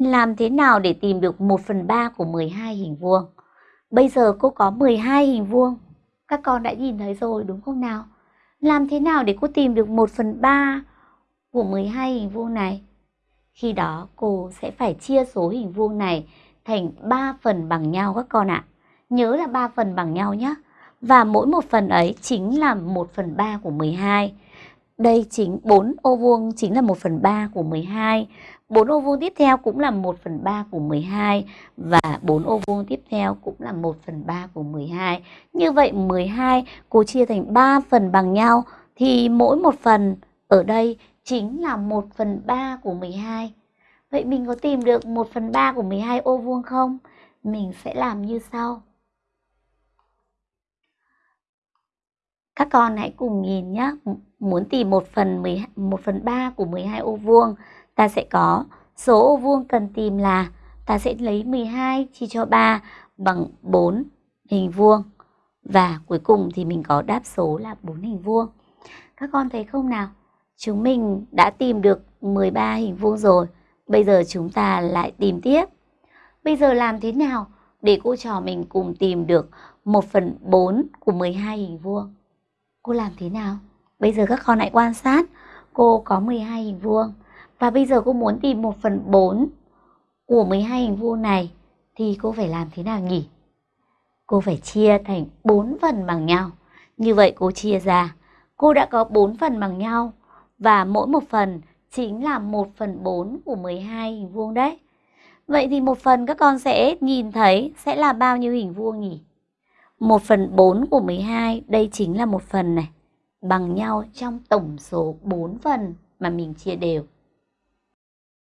Làm thế nào để tìm được 1 phần 3 của 12 hình vuông? Bây giờ cô có 12 hình vuông. Các con đã nhìn thấy rồi, đúng không nào? Làm thế nào để cô tìm được 1 phần 3 của 12 hình vuông này? Khi đó, cô sẽ phải chia số hình vuông này thành 3 phần bằng nhau các con ạ. À. Nhớ là 3 phần bằng nhau nhé. Và mỗi một phần ấy chính là 1 phần 3 của 12. Đây chính 4 ô vuông chính là 1 phần 3 của 12. 4 ô vuông tiếp theo cũng là 1 phần 3 của 12 và 4 ô vuông tiếp theo cũng là 1 phần 3 của 12. Như vậy 12 cô chia thành 3 phần bằng nhau thì mỗi một phần ở đây chính là 1 phần 3 của 12. Vậy mình có tìm được 1 phần 3 của 12 ô vuông không? Mình sẽ làm như sau. Các con hãy cùng nhìn nhé. Muốn tìm 1 phần 10, 1 phần 3 của 12 ô vuông, ta sẽ có số ô vuông cần tìm là ta sẽ lấy 12 chia cho 3 bằng 4 hình vuông. Và cuối cùng thì mình có đáp số là 4 hình vuông. Các con thấy không nào? Chúng mình đã tìm được 13 hình vuông rồi. Bây giờ chúng ta lại tìm tiếp. Bây giờ làm thế nào để cô trò mình cùng tìm được 1 phần 4 của 12 hình vuông? Cô làm thế nào? Bây giờ các con hãy quan sát. Cô có 12 hình vuông. Và bây giờ cô muốn tìm 1 phần 4 của 12 hình vuông này. Thì cô phải làm thế nào nhỉ? Cô phải chia thành 4 phần bằng nhau. Như vậy cô chia ra. Cô đã có 4 phần bằng nhau. Và mỗi một phần chính là 1 phần 4 của 12 hình vuông đấy. Vậy thì một phần các con sẽ nhìn thấy sẽ là bao nhiêu hình vuông nhỉ? 1 phần 4 của 12, đây chính là một phần này, bằng nhau trong tổng số 4 phần mà mình chia đều.